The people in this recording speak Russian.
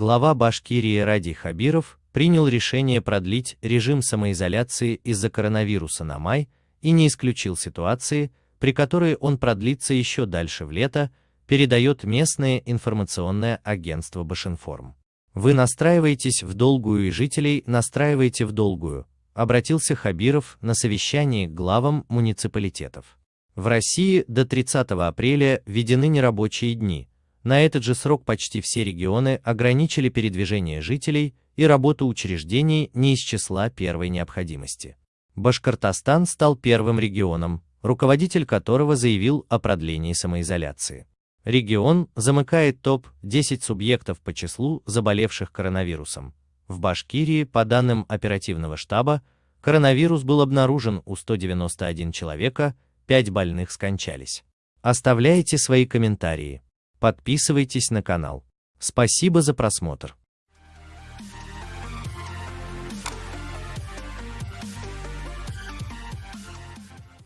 Глава Башкирии Ради Хабиров принял решение продлить режим самоизоляции из-за коронавируса на май и не исключил ситуации, при которой он продлится еще дальше в лето, передает местное информационное агентство Башинформ. Вы настраиваетесь в долгую и жителей настраиваете в долгую, обратился Хабиров на совещании к главам муниципалитетов. В России до 30 апреля введены нерабочие дни. На этот же срок почти все регионы ограничили передвижение жителей и работу учреждений не из числа первой необходимости. Башкортостан стал первым регионом, руководитель которого заявил о продлении самоизоляции. Регион замыкает топ-10 субъектов по числу заболевших коронавирусом. В Башкирии, по данным оперативного штаба, коронавирус был обнаружен у 191 человека, 5 больных скончались. Оставляйте свои комментарии. Подписывайтесь на канал. Спасибо за просмотр.